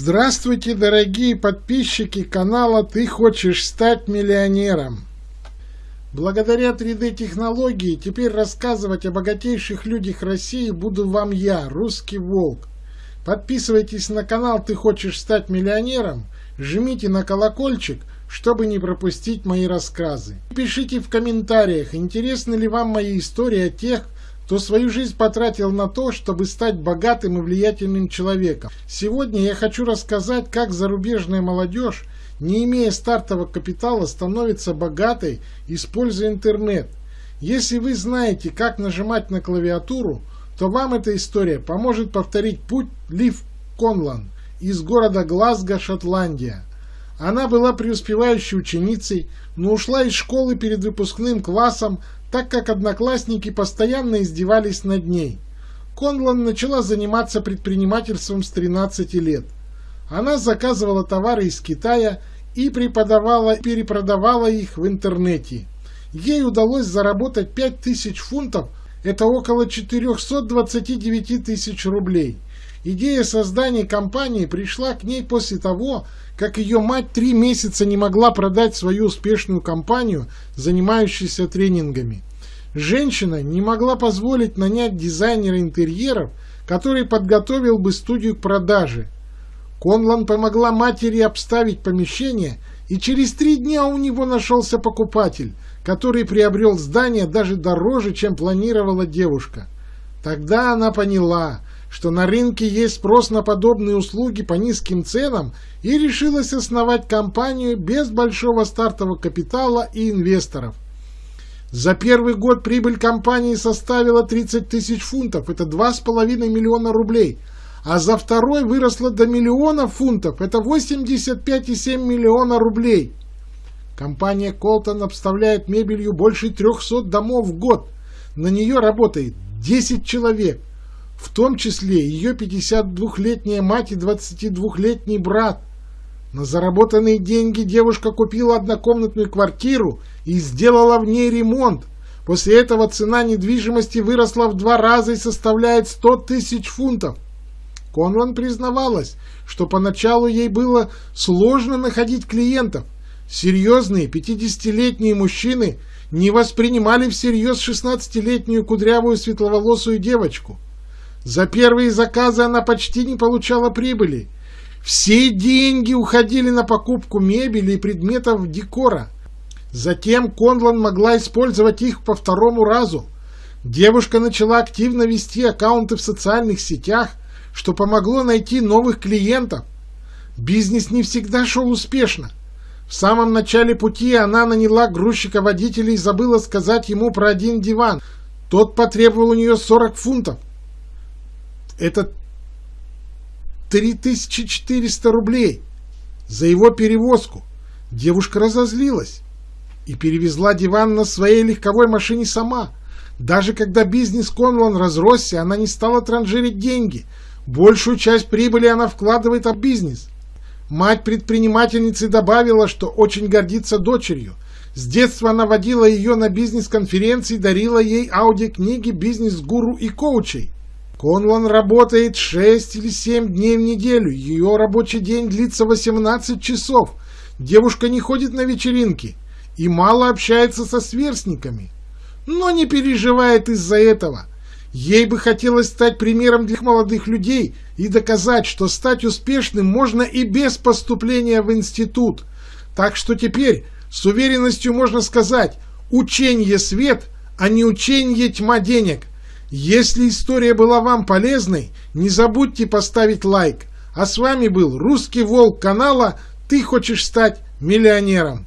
Здравствуйте, дорогие подписчики канала «Ты хочешь стать миллионером». Благодаря 3D-технологии теперь рассказывать о богатейших людях России буду вам я, Русский Волк. Подписывайтесь на канал «Ты хочешь стать миллионером», жмите на колокольчик, чтобы не пропустить мои рассказы. Пишите в комментариях, интересны ли вам мои истории о тех, кто свою жизнь потратил на то, чтобы стать богатым и влиятельным человеком. Сегодня я хочу рассказать, как зарубежная молодежь, не имея стартового капитала, становится богатой, используя интернет. Если вы знаете, как нажимать на клавиатуру, то вам эта история поможет повторить путь Лив Конлан из города Глазго, Шотландия. Она была преуспевающей ученицей, но ушла из школы перед выпускным классом, так как одноклассники постоянно издевались над ней. Конлан начала заниматься предпринимательством с 13 лет. Она заказывала товары из Китая и преподавала, перепродавала их в интернете. Ей удалось заработать 5000 фунтов, это около 429 тысяч рублей. Идея создания компании пришла к ней после того, как ее мать три месяца не могла продать свою успешную компанию, занимающуюся тренингами. Женщина не могла позволить нанять дизайнера интерьеров, который подготовил бы студию к продаже. Конлан помогла матери обставить помещение, и через три дня у него нашелся покупатель, который приобрел здание даже дороже, чем планировала девушка. Тогда она поняла, что на рынке есть спрос на подобные услуги по низким ценам и решилась основать компанию без большого стартового капитала и инвесторов. За первый год прибыль компании составила 30 тысяч фунтов, это 2,5 миллиона рублей, а за второй выросла до миллиона фунтов, это 85,7 миллиона рублей. Компания Колтон обставляет мебелью больше 300 домов в год. На нее работает 10 человек в том числе ее 52-летняя мать и 22-летний брат. На заработанные деньги девушка купила однокомнатную квартиру и сделала в ней ремонт. После этого цена недвижимости выросла в два раза и составляет 100 тысяч фунтов. Конлан признавалась, что поначалу ей было сложно находить клиентов. Серьезные 50-летние мужчины не воспринимали всерьез 16-летнюю кудрявую светловолосую девочку. За первые заказы она почти не получала прибыли. Все деньги уходили на покупку мебели и предметов декора. Затем Конлан могла использовать их по второму разу. Девушка начала активно вести аккаунты в социальных сетях, что помогло найти новых клиентов. Бизнес не всегда шел успешно. В самом начале пути она наняла грузчика-водителя и забыла сказать ему про один диван. Тот потребовал у нее 40 фунтов. Это 3400 рублей за его перевозку. Девушка разозлилась и перевезла диван на своей легковой машине сама. Даже когда бизнес Конлан разросся, она не стала транжирить деньги. Большую часть прибыли она вкладывает в бизнес. Мать предпринимательницы добавила, что очень гордится дочерью. С детства она водила ее на бизнес-конференции, дарила ей аудиокниги бизнес-гуру и коучей. Конлан работает 6 или 7 дней в неделю. Ее рабочий день длится 18 часов. Девушка не ходит на вечеринки и мало общается со сверстниками. Но не переживает из-за этого. Ей бы хотелось стать примером для молодых людей и доказать, что стать успешным можно и без поступления в институт. Так что теперь с уверенностью можно сказать «ученье свет», а не «ученье тьма денег». Если история была вам полезной, не забудьте поставить лайк. А с вами был Русский Волк канала «Ты хочешь стать миллионером».